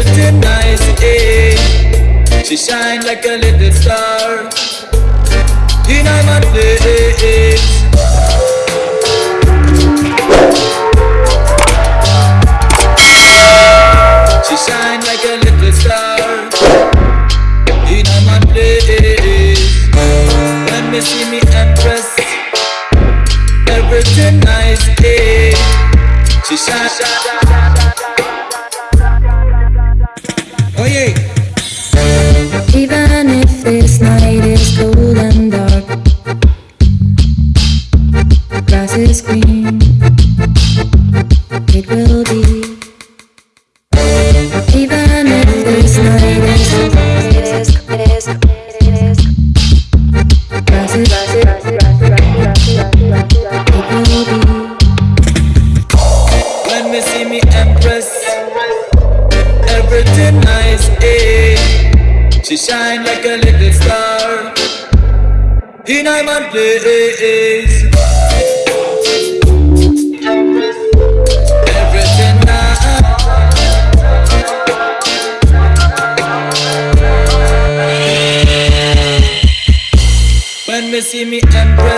Christian nice, eh She shine like a little star In my day, eh, eh. Nice, eh? She shine like a little star in my place. Everything nice. When me see me empress,